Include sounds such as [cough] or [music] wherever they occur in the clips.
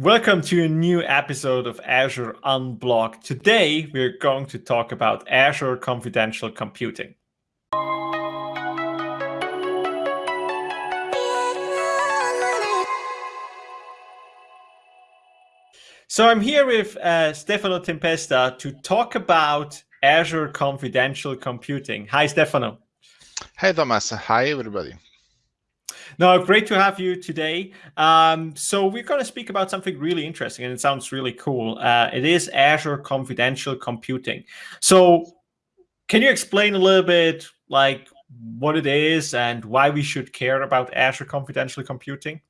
Welcome to a new episode of Azure Unblogged. Today, we're going to talk about Azure Confidential Computing. So I'm here with uh, Stefano Tempesta to talk about Azure Confidential Computing. Hi, Stefano. Hi, Thomas. Hi, everybody. No, great to have you today. Um, so we're going to speak about something really interesting, and it sounds really cool. Uh, it is Azure Confidential Computing. So can you explain a little bit like what it is and why we should care about Azure Confidential Computing?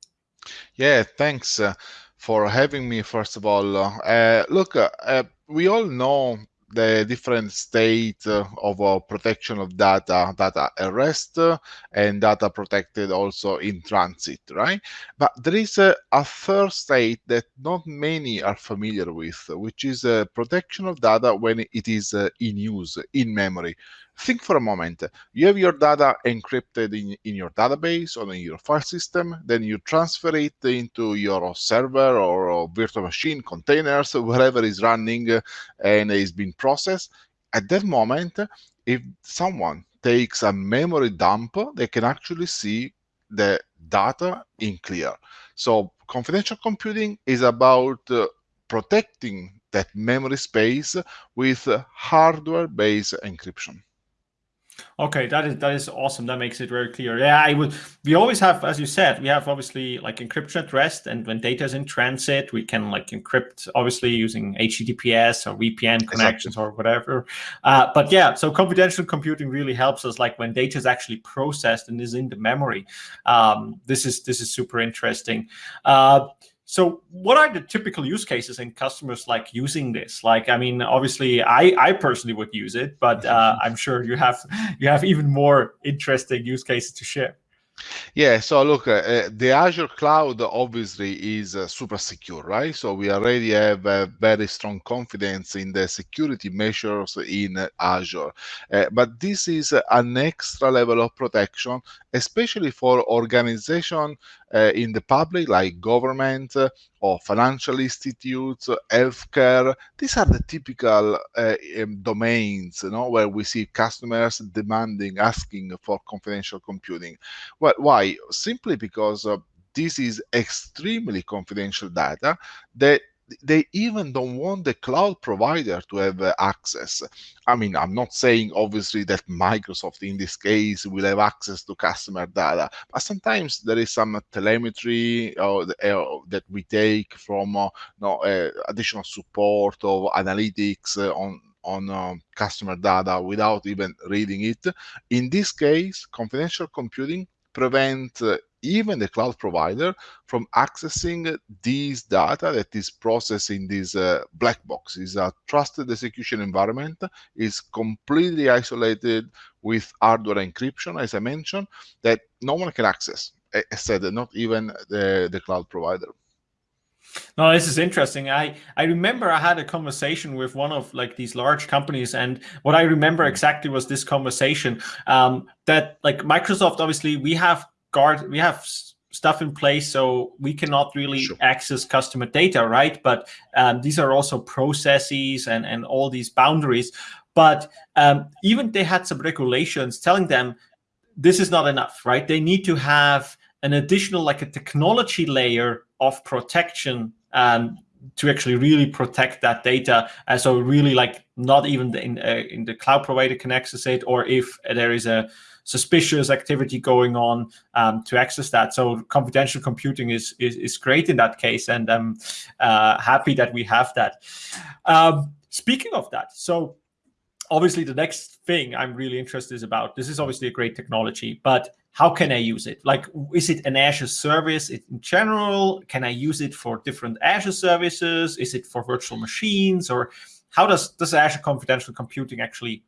Yeah, thanks uh, for having me, first of all. Uh, look, uh, uh, we all know the different state uh, of uh, protection of data, data at rest uh, and data protected also in transit, right? But there is a, a third state that not many are familiar with, which is protection of data when it is in use, in memory. Think for a moment. You have your data encrypted in, in your database or in your file system, then you transfer it into your server or virtual machine, containers, [laughs] whatever is running and is being processed. At that moment, if someone takes a memory dump, they can actually see the data in clear. So confidential computing is about uh, protecting that memory space with hardware-based encryption. Okay, that is that is awesome. That makes it very clear. Yeah, I would. We always have, as you said, we have obviously like encryption at rest, and when data is in transit, we can like encrypt obviously using HTTPS or VPN connections exactly. or whatever. Uh, but yeah, so confidential computing really helps us. Like when data is actually processed and is in the memory, um, this is this is super interesting. Uh, so what are the typical use cases and customers like using this? Like, I mean, obviously I, I personally would use it, but uh, [laughs] I'm sure you have you have even more interesting use cases to share. Yeah, so look, uh, uh, the Azure cloud obviously is uh, super secure, right? So we already have a very strong confidence in the security measures in Azure. Uh, but this is an extra level of protection, especially for organization uh, in the public, like government or financial institutes, healthcare. These are the typical um, domains, you know, where we see customers demanding, asking for confidential computing. Well, why? Simply because uh, this is extremely confidential data that they even don't want the cloud provider to have uh, access. I mean, I'm not saying obviously that Microsoft in this case will have access to customer data, but sometimes there is some telemetry uh, that we take from uh, no, uh, additional support of analytics uh, on on um, customer data without even reading it. In this case, confidential computing prevent uh, even the cloud provider from accessing these data that is processed in this uh, black box. is a trusted execution environment, is completely isolated with hardware encryption, as I mentioned, that no one can access. I said not even the, the cloud provider. No, this is interesting. I I remember I had a conversation with one of like these large companies, and what I remember mm. exactly was this conversation um, that like Microsoft, obviously, we have guard, we have stuff in place, so we cannot really sure. access customer data, right? But um, these are also processes and and all these boundaries. But um, even they had some regulations telling them this is not enough, right? They need to have an additional like a technology layer of protection um, to actually really protect that data. Uh, so really like not even the, in, uh, in the cloud provider can access it, or if there is a suspicious activity going on um, to access that. So confidential computing is, is, is great in that case, and I'm uh, happy that we have that. Um, speaking of that, so obviously the next thing I'm really interested is about, this is obviously a great technology, but how can I use it? Like, is it an Azure service in general? Can I use it for different Azure services? Is it for virtual machines? Or how does, does Azure Confidential Computing actually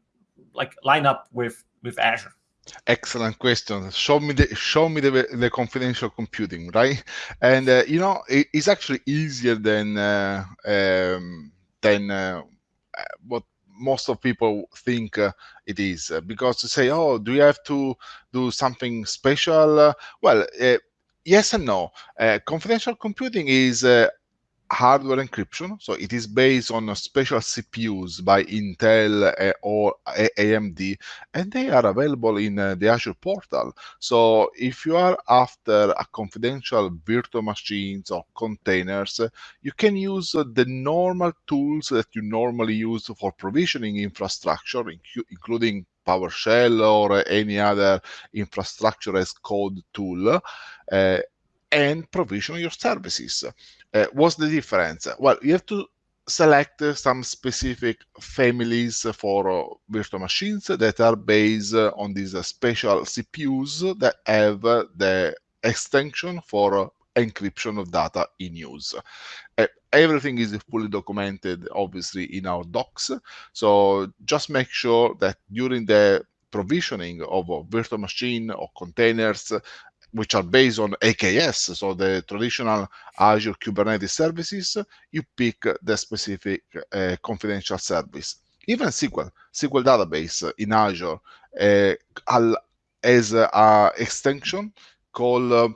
like line up with, with Azure? Excellent question. Show me the show me the, the confidential computing, right? And uh, you know it, it's actually easier than uh, um, than uh, what most of people think uh, it is uh, because to say oh do you have to do something special? Uh, well uh, yes and no. Confidential computing is hardware encryption. So it is based on special CPUs by Intel uh, or AMD, and they are available in uh, the Azure portal. So if you are after a confidential virtual machines or containers, you can use the normal tools that you normally use for provisioning infrastructure, including PowerShell or any other infrastructure as code tool, uh, and provision your services. Uh, what's the difference? Well, you have to select uh, some specific families for uh, virtual machines that are based on these special CPUs that have the extension for encryption of data in use. Uh, everything is fully documented, obviously, in our docs. So just make sure that during the provisioning of a virtual machine or containers which are based on AKS, so the traditional Azure Kubernetes services, you pick the specific uh, confidential service. Even SQL, SQL database in Azure uh, has an extension called uh,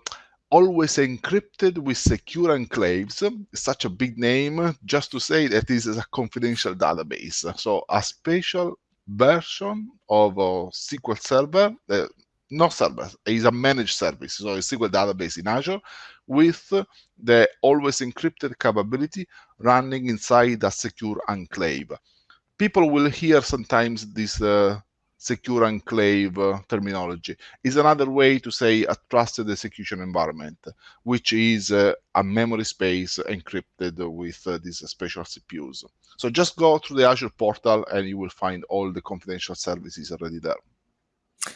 always encrypted with secure enclaves. Such a big name just to say that this is a confidential database. So a special version of a SQL Server, uh, not service, is a managed service, so a SQL database in Azure with the always encrypted capability running inside a secure enclave. People will hear sometimes this uh, secure enclave uh, terminology. Is another way to say a trusted execution environment, which is uh, a memory space encrypted with uh, these special CPUs. So just go through the Azure portal and you will find all the confidential services already there.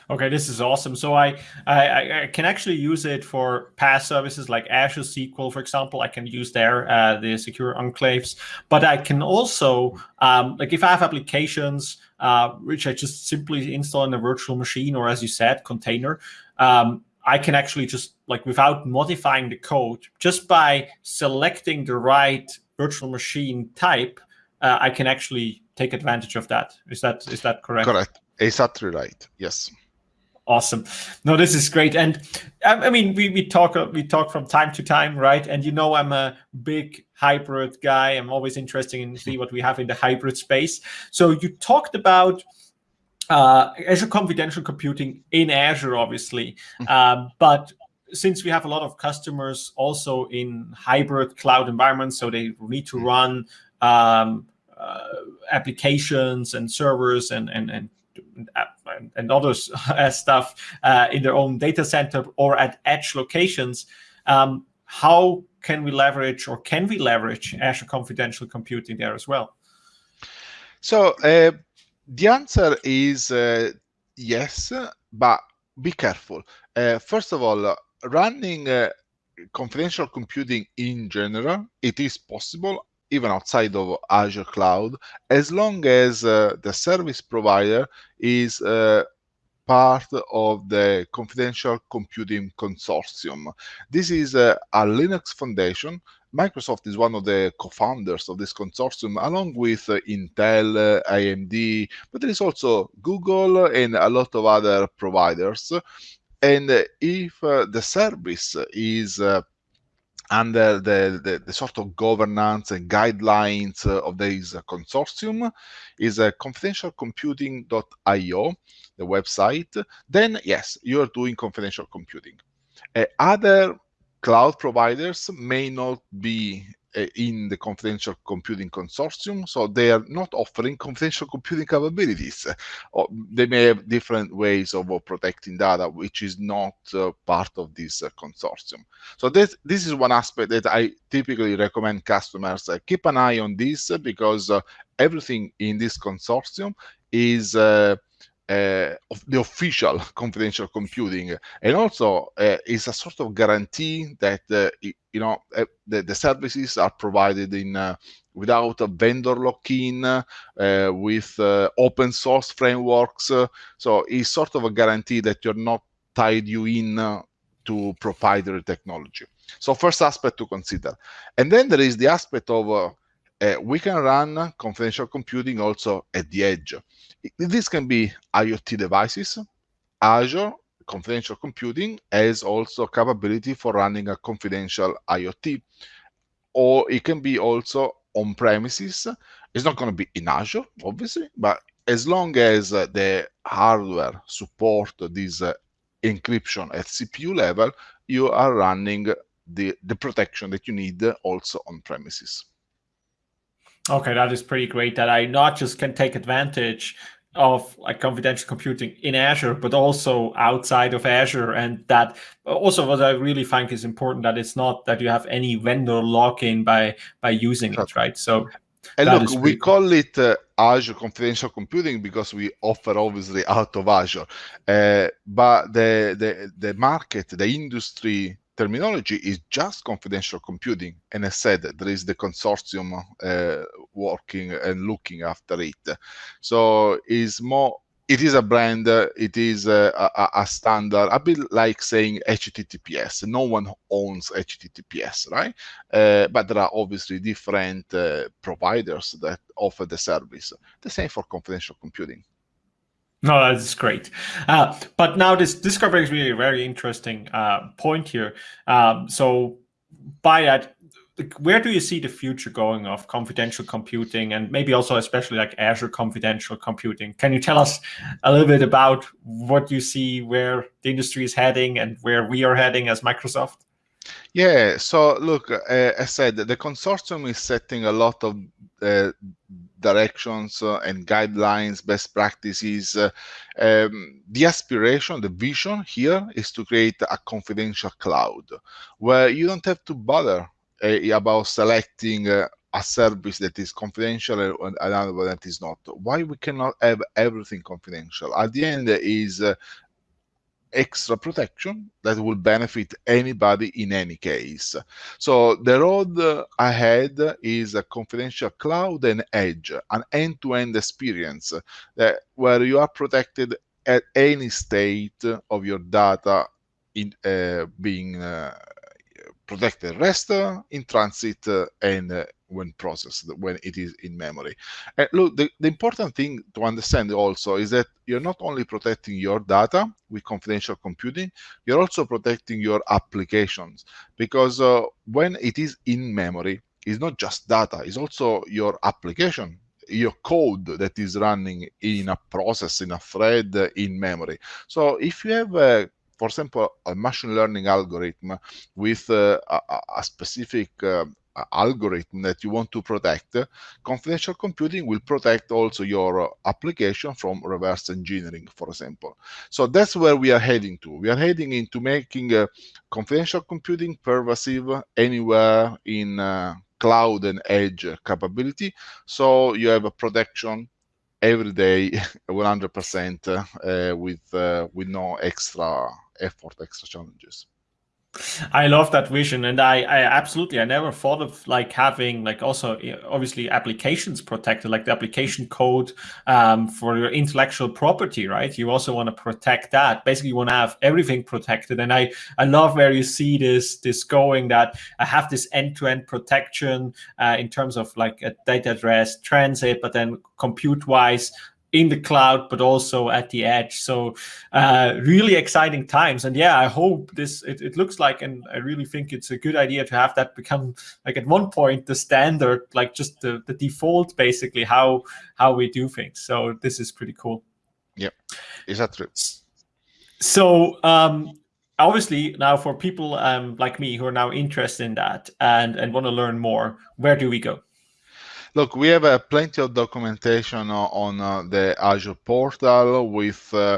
Okay, this is awesome. So I, I, I can actually use it for PaaS services like Azure SQL, for example. I can use there uh, the secure enclaves, but I can also um, like if I have applications uh, which I just simply install in a virtual machine or, as you said, container. Um, I can actually just like without modifying the code, just by selecting the right virtual machine type, uh, I can actually take advantage of that. Is that is that correct? Correct. Exactly satellite, Yes. Awesome. No, this is great. And I mean, we, we talk we talk from time to time, right? And you know, I'm a big hybrid guy. I'm always interested in see what we have in the hybrid space. So you talked about uh, Azure Confidential Computing in Azure, obviously, mm-hmm. um, but since we have a lot of customers also in hybrid cloud environments, so they need to mm-hmm. run um, uh, applications and servers and and and and other [laughs] stuff uh, in their own data center or at edge locations, um, how can we leverage or can we leverage Azure Confidential Computing there as well? So uh, the answer is uh, yes, but be careful. Uh, first of all, running uh, confidential computing in general, it is possible even outside of Azure Cloud, as long as uh, the service provider is uh, part of the confidential computing consortium. This is uh, a Linux foundation. Microsoft is one of the co-founders of this consortium, along with uh, Intel, uh, AMD, but there is also Google and a lot of other providers. And if uh, the service is under the, the, the, sort of governance and guidelines uh, of this consortium is uh, confidentialcomputing.io, the website, then yes, you are doing confidential computing. Uh, other cloud providers may not be in the confidential computing consortium, so they are not offering confidential computing capabilities. Or they may have different ways of protecting data, which is not uh, part of this uh, consortium. So this, this is one aspect that I typically recommend customers uh, keep an eye on this because uh, everything in this consortium is uh, of the official [laughs] confidential computing. And also uh, is a sort of guarantee that uh, you know the, the, services are provided in without a vendor lock-in with open source frameworks. So it's sort of a guarantee that you're not tied you in to proprietary technology. So first aspect to consider. And then there is the aspect of we can run confidential computing also at the edge this can be IoT devices. Azure Confidential Computing has also capability for running a confidential IoT. or it can be also on premises. It's not going to be in Azure, obviously, but as long as uh, the hardware support this uh, encryption at CPU level, you are running the, the protection that you need also on premises. Okay, that is pretty great that I not just can take advantage of like confidential computing in Azure, but also outside of Azure. And that also what I really think is important that it's not that you have any vendor lock-in by by using it, right? So and look, we call it uh, Azure Confidential Computing because we offer obviously out of Azure, uh, but the, the the market, the industry terminology is just confidential computing. And I said there is the consortium uh, working and looking after it. So it's more it is a brand, it is a, a, a, standard, a bit like saying HTTPS. No one owns HTTPS, right? Uh, but there are obviously different uh, providers that offer the service. The same for confidential computing. No, that's great. Uh, but now this this brings me a very interesting uh, point here. Um, so by that, where do you see the future going of confidential computing and maybe also especially like Azure confidential computing? Can you tell us a little bit about what you see where the industry is heading and where we are heading as Microsoft? Yeah, so look, uh, I said the consortium is setting a lot of uh, directions uh, and guidelines, best practices. Uh, um, the aspiration, the vision here is to create a confidential cloud where you don't have to bother uh, about selecting a service that is confidential and another one that is not. Why we cannot have everything confidential? At the end is uh, extra protection that will benefit anybody in any case. So the road ahead is a confidential cloud and edge, an end-to-end -end experience that, where you are protected at any state of your data in uh, being uh, protected rest in transit and when processed, when it is in memory. And look, the, the important thing to understand also is that you're not only protecting your data with confidential computing, you're also protecting your applications because uh, when it is in memory, it's not just data, it's also your application your code that is running in a process, in a thread, in memory. So if you have a for example, a machine learning algorithm with uh, a, a, specific uh, algorithm that you want to protect, confidential computing will protect also your uh, application from reverse engineering, for example. So that's where we are heading to. We are heading into making uh, confidential computing pervasive anywhere in uh, cloud and edge capability. So you have a protection every day [laughs] 100% uh, with uh, with no extra effort, extra challenges. I love that vision, and I, I absolutely I never thought of like having like also obviously applications protected, like the application code um, for your intellectual property, right? You also want to protect that. Basically, you want to have everything protected, and I I love where you see this this going that I have this end to end protection uh, in terms of like a data address transit, but then compute wise in the cloud, but also at the edge. So uh, really exciting times. And yeah, I hope this, it, it, looks like, and I really think it's a good idea to have that become like at one point, the standard, like just the, the default, basically how, how we do things. So this is pretty cool. Yeah, is that true? So um, obviously now for people um, like me who are now interested in that and, and want to learn more, where do we go? Look, we have uh, plenty of documentation on uh, the Azure portal with uh,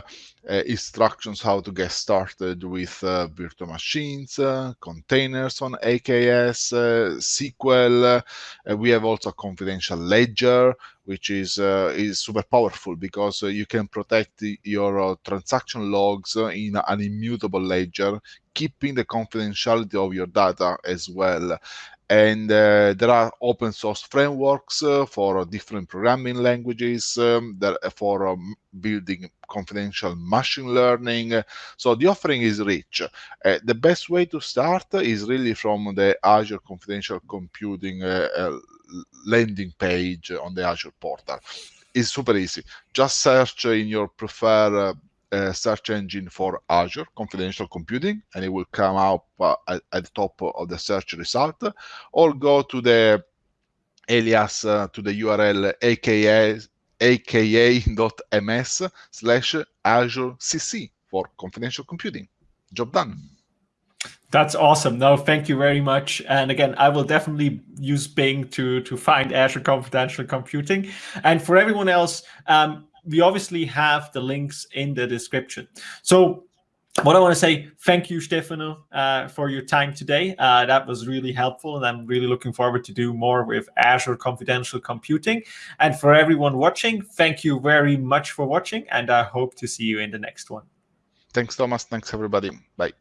uh, instructions how to get started with virtual machines, containers on AKS, SQL. we have also a confidential ledger, which is is super powerful because you can protect your transaction logs in an immutable ledger, keeping the confidentiality of your data as well and uh, there are open source frameworks uh, for different programming languages um, that uh, for um, building confidential machine learning. So the offering is rich. Uh, the best way to start is really from the azure confidential computing uh, uh, landing page on the azure portal. It's super easy. Just search in your preferred uh, search engine for Azure Confidential Computing, and it will come up uh, at, at, the top of the search result, or go to the alias uh, to the URL aka aka.ms slash Azure CC for confidential computing. Job done. That's awesome. No, thank you very much. And again, I will definitely use Bing to, to find Azure Confidential Computing. And for everyone else, um, we obviously have the links in the description. So what I want to say, thank you, Stefano, uh, for your time today. Uh, that was really helpful, and I'm really looking forward to do more with Azure Confidential Computing. And for everyone watching, thank you very much for watching, and I hope to see you in the next one. Thanks, Thomas. Thanks, everybody. Bye.